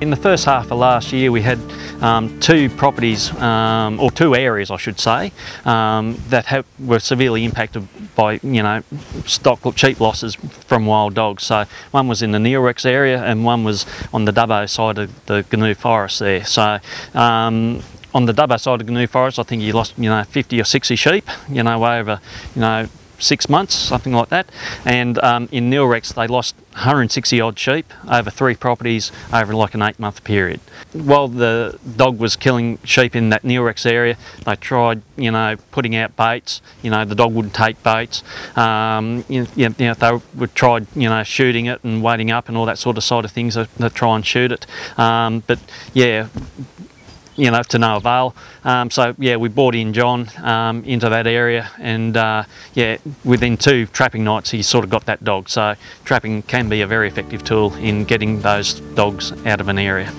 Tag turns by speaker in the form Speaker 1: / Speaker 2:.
Speaker 1: In the first half of last year we had um, two properties, um, or two areas I should say, um, that have, were severely impacted by, you know, stock sheep losses from wild dogs. So one was in the Neilrex area and one was on the Dubbo side of the Goonoo Forest there. So um, on the Dubbo side of Goonoo Forest I think you lost, you know, 50 or 60 sheep, you know, over, you know, six months, something like that. And um, in Neilrex, they lost 160 odd sheep over three properties over like an eight month period. While the dog was killing sheep in that Neilrex area, they tried, you know, putting out baits. You know, the dog wouldn't take baits. Um, you, you, know, they would try, you know, shooting it and waiting up and all that sort of side of things to, to try and shoot it. Um, but yeah, you know, to no avail. Um, so yeah, we brought in John um, into that area and uh, yeah, within two trapping nights he sort of got that dog. So trapping can be a very effective tool in getting those dogs out of an area.